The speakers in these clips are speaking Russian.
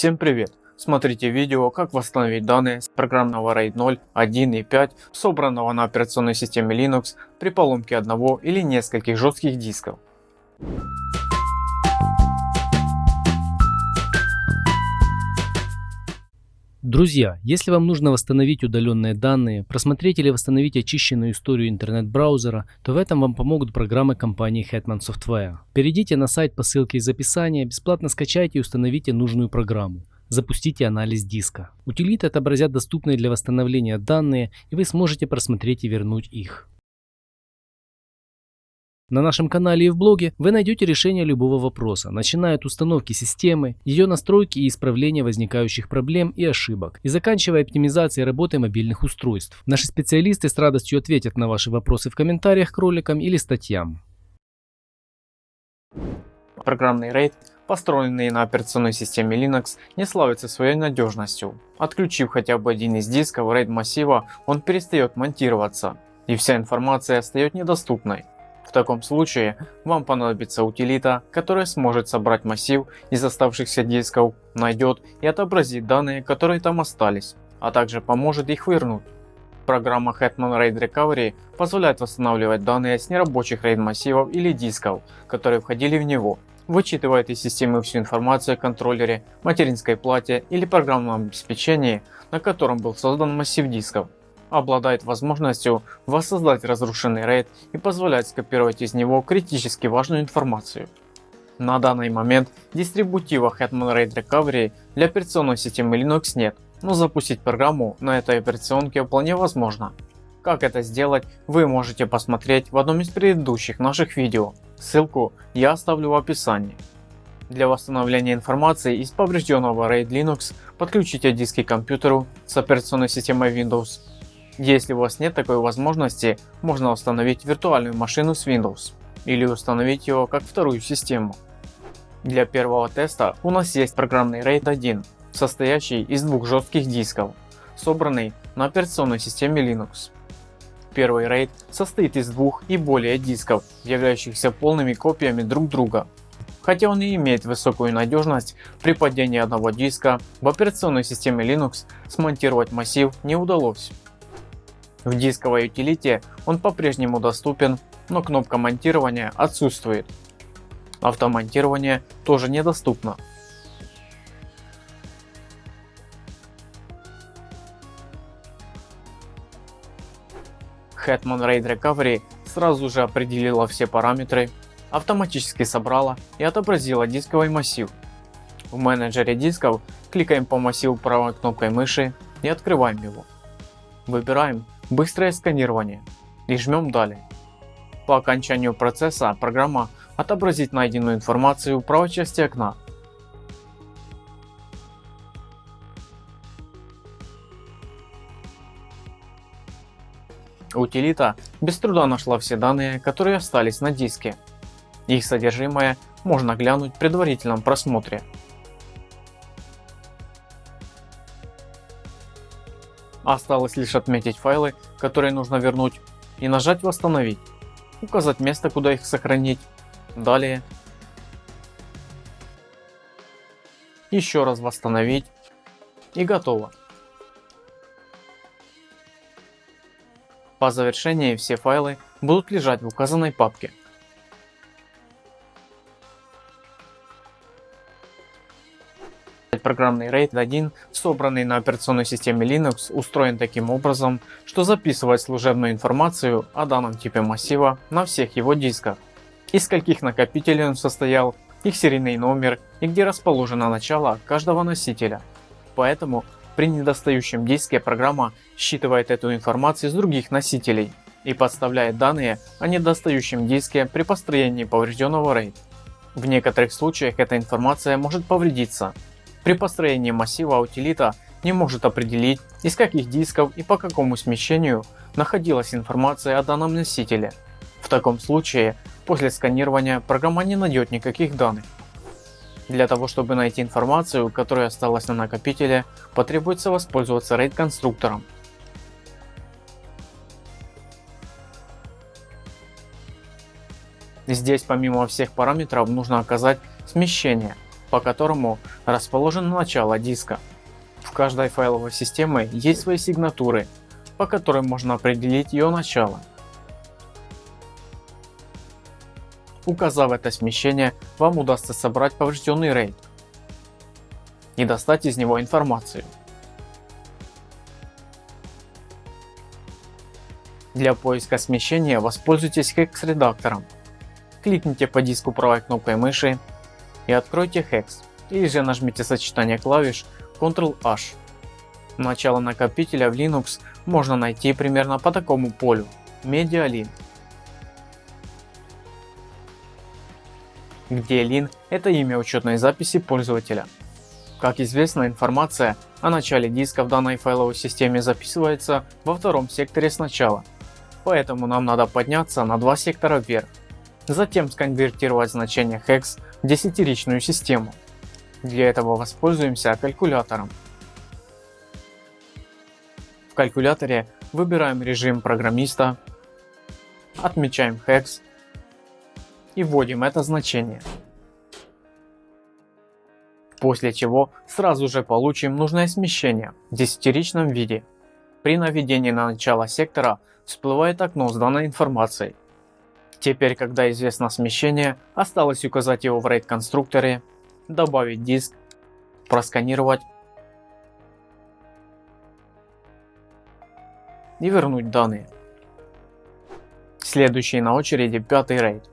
Всем привет! Смотрите видео как восстановить данные с программного RAID 0, 1 и 5 собранного на операционной системе Linux при поломке одного или нескольких жестких дисков. Друзья, если вам нужно восстановить удаленные данные, просмотреть или восстановить очищенную историю интернет-браузера, то в этом вам помогут программы компании Hetman Software. Перейдите на сайт по ссылке из описания, бесплатно скачайте и установите нужную программу. Запустите анализ диска. Утилиты отобразят доступные для восстановления данные и вы сможете просмотреть и вернуть их. На нашем канале и в блоге вы найдете решение любого вопроса, начиная от установки системы, ее настройки и исправления возникающих проблем и ошибок, и заканчивая оптимизацией работы мобильных устройств. Наши специалисты с радостью ответят на ваши вопросы в комментариях к роликам или статьям. Программный RAID, построенный на операционной системе Linux, не славится своей надежностью. Отключив хотя бы один из дисков RAID массива, он перестает монтироваться, и вся информация остается недоступной. В таком случае вам понадобится утилита, которая сможет собрать массив из оставшихся дисков, найдет и отобразит данные, которые там остались, а также поможет их вернуть. Программа Hetman RAID Recovery позволяет восстанавливать данные с нерабочих RAID массивов или дисков, которые входили в него, вычитывает из системы всю информацию о контроллере, материнской плате или программном обеспечении, на котором был создан массив дисков обладает возможностью воссоздать разрушенный RAID и позволяет скопировать из него критически важную информацию. На данный момент дистрибутива Hetman RAID Recovery для операционной системы Linux нет, но запустить программу на этой операционке вполне возможно. Как это сделать вы можете посмотреть в одном из предыдущих наших видео, ссылку я оставлю в описании. Для восстановления информации из поврежденного RAID Linux подключите диски к компьютеру с операционной системой Windows если у вас нет такой возможности, можно установить виртуальную машину с Windows или установить его как вторую систему. Для первого теста у нас есть программный RAID 1, состоящий из двух жестких дисков, собранный на операционной системе Linux. Первый RAID состоит из двух и более дисков, являющихся полными копиями друг друга. Хотя он и имеет высокую надежность, при падении одного диска в операционной системе Linux смонтировать массив не удалось. В дисковой утилите он по-прежнему доступен, но кнопка монтирования отсутствует. Автомонтирование тоже недоступно. Hetman RAID Recovery сразу же определила все параметры, автоматически собрала и отобразила дисковый массив. В менеджере дисков кликаем по массиву правой кнопкой мыши и открываем его. Выбираем Быстрое сканирование и жмем далее. По окончанию процесса программа отобразит найденную информацию в правой части окна. Утилита без труда нашла все данные, которые остались на диске. Их содержимое можно глянуть в предварительном просмотре. Осталось лишь отметить файлы, которые нужно вернуть и нажать восстановить, указать место куда их сохранить, далее еще раз восстановить и готово. По завершении все файлы будут лежать в указанной папке. Программный RAID 1, собранный на операционной системе Linux, устроен таким образом, что записывает служебную информацию о данном типе массива на всех его дисках, из каких накопителей он состоял, их серийный номер и где расположено начало каждого носителя. Поэтому при недостающем диске программа считывает эту информацию с других носителей и подставляет данные о недостающем диске при построении поврежденного RAID. В некоторых случаях эта информация может повредиться, при построении массива утилита не может определить из каких дисков и по какому смещению находилась информация о данном носителе. В таком случае после сканирования программа не найдет никаких данных. Для того чтобы найти информацию, которая осталась на накопителе, потребуется воспользоваться RAID конструктором. Здесь помимо всех параметров нужно оказать смещение по которому расположено начало диска. В каждой файловой системе есть свои сигнатуры, по которым можно определить ее начало. Указав это смещение, вам удастся собрать поврежденный RAID и достать из него информацию. Для поиска смещения воспользуйтесь Hex редактором. Кликните по диску правой кнопкой мыши и откройте Hex или же нажмите сочетание клавиш Ctrl-H. Начало накопителя в Linux можно найти примерно по такому полю MediaLin, где lin это имя учетной записи пользователя. Как известно информация о начале диска в данной файловой системе записывается во втором секторе сначала, поэтому нам надо подняться на два сектора вверх, затем сконвертировать значение hex десятиричную систему. Для этого воспользуемся калькулятором. В калькуляторе выбираем режим программиста, отмечаем hex и вводим это значение. После чего сразу же получим нужное смещение в десятиричном виде. При наведении на начало сектора всплывает окно с данной информацией. Теперь когда известно смещение, осталось указать его в RAID конструкторе, добавить диск, просканировать и вернуть данные. Следующий на очереди пятый RAID.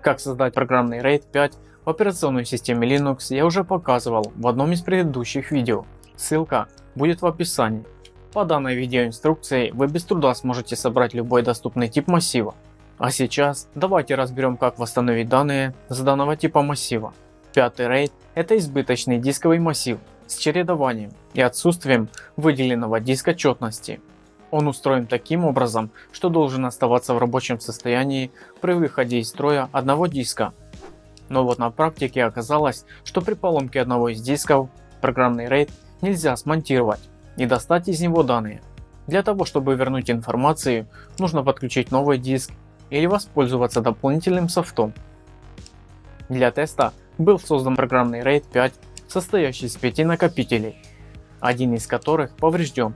Как создать программный RAID 5 в операционной системе Linux я уже показывал в одном из предыдущих видео. Ссылка будет в описании. По данной видеоинструкции вы без труда сможете собрать любой доступный тип массива. А сейчас давайте разберем как восстановить данные с данного типа массива. Пятый RAID это избыточный дисковый массив с чередованием и отсутствием выделенного диска четности. Он устроен таким образом, что должен оставаться в рабочем состоянии при выходе из строя одного диска. Но вот на практике оказалось, что при поломке одного из дисков программный RAID нельзя смонтировать и достать из него данные. Для того чтобы вернуть информацию нужно подключить новый диск или воспользоваться дополнительным софтом. Для теста был создан программный RAID 5 состоящий из 5 накопителей, один из которых поврежден.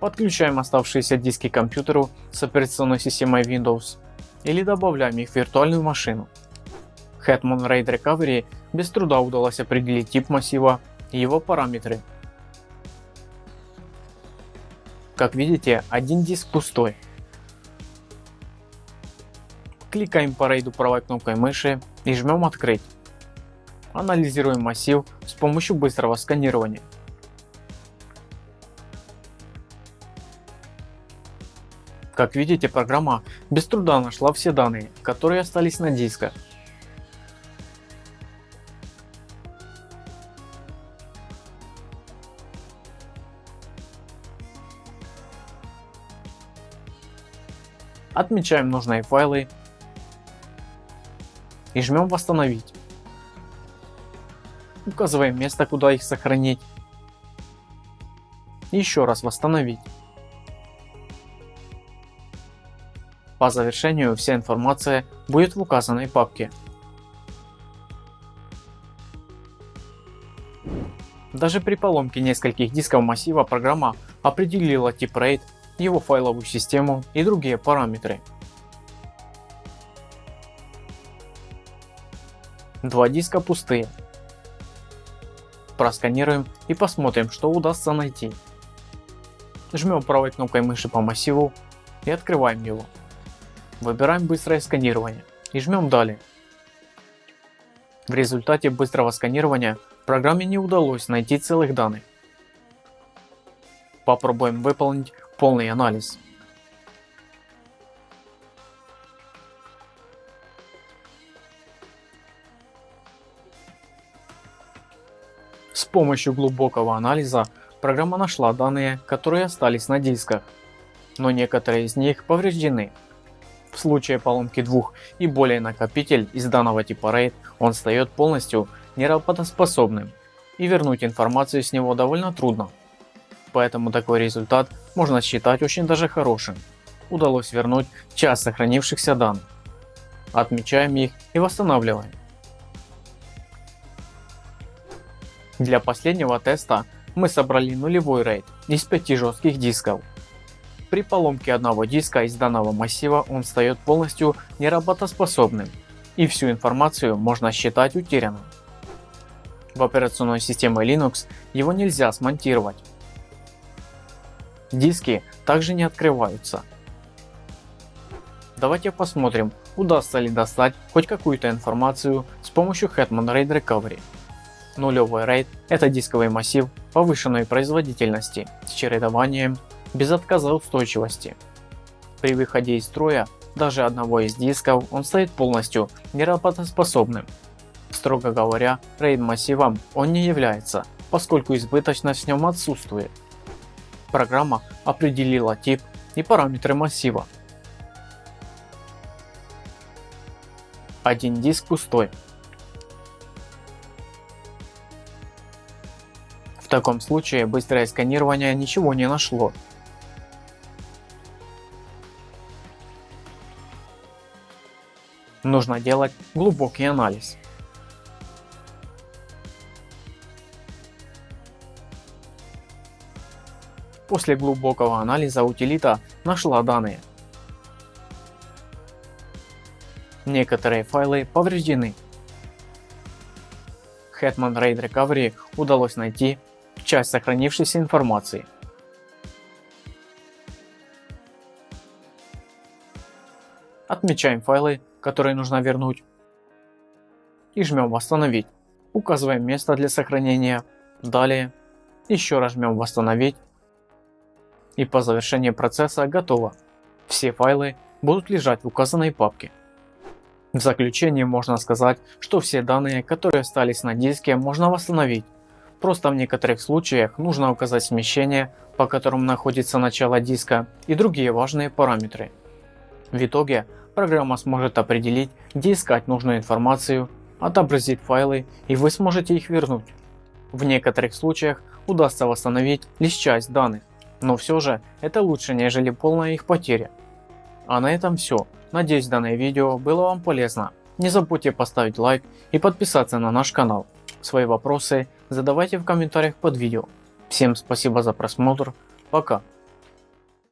Подключаем оставшиеся диски к компьютеру с операционной системой Windows или добавляем их в виртуальную машину. Hetman RAID Recovery без труда удалось определить тип массива и его параметры как видите, один диск пустой. Кликаем по рейду правой кнопкой мыши и жмем открыть. Анализируем массив с помощью быстрого сканирования. Как видите, программа без труда нашла все данные, которые остались на дисках. Отмечаем нужные файлы и жмем восстановить. Указываем место куда их сохранить. еще раз восстановить. По завершению вся информация будет в указанной папке. Даже при поломке нескольких дисков массива программа определила тип RAID его файловую систему и другие параметры. Два диска пустые. Просканируем и посмотрим что удастся найти. Жмем правой кнопкой мыши по массиву и открываем его. Выбираем быстрое сканирование и жмем далее. В результате быстрого сканирования программе не удалось найти целых данных. Попробуем выполнить полный анализ. С помощью глубокого анализа программа нашла данные, которые остались на дисках, но некоторые из них повреждены. В случае поломки двух и более накопитель из данного типа RAID он стает полностью неработоспособным и вернуть информацию с него довольно трудно поэтому такой результат можно считать очень даже хорошим. Удалось вернуть часть сохранившихся данных. Отмечаем их и восстанавливаем. Для последнего теста мы собрали нулевой RAID из 5 жестких дисков. При поломке одного диска из данного массива он стает полностью неработоспособным и всю информацию можно считать утерянным. В операционной системе Linux его нельзя смонтировать. Диски также не открываются. Давайте посмотрим удастся ли достать хоть какую-то информацию с помощью Hetman RAID Recovery. Нулевой RAID – это дисковый массив повышенной производительности с чередованием без отказа устойчивости. При выходе из строя даже одного из дисков он стоит полностью неработоспособным. Строго говоря, RAID массивом он не является, поскольку избыточность в нем отсутствует. Программа определила тип и параметры массива. Один диск пустой. В таком случае быстрое сканирование ничего не нашло. Нужно делать глубокий анализ. После глубокого анализа утилита нашла данные. Некоторые файлы повреждены. Hetman RAID Recovery удалось найти часть сохранившейся информации. Отмечаем файлы, которые нужно вернуть и жмем восстановить. Указываем место для сохранения. Далее еще раз жмем восстановить и по завершении процесса готово. Все файлы будут лежать в указанной папке. В заключение можно сказать, что все данные, которые остались на диске, можно восстановить. Просто в некоторых случаях нужно указать смещение, по которому находится начало диска и другие важные параметры. В итоге программа сможет определить, где искать нужную информацию, отобразит файлы и вы сможете их вернуть. В некоторых случаях удастся восстановить лишь часть данных, но все же это лучше нежели полная их потеря. А на этом все. Надеюсь данное видео было вам полезно. Не забудьте поставить лайк и подписаться на наш канал. Свои вопросы задавайте в комментариях под видео. Всем спасибо за просмотр. Пока.